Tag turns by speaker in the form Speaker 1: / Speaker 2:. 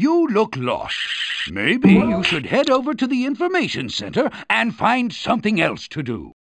Speaker 1: You look lost. Maybe you should head over to the information center and find something else to do.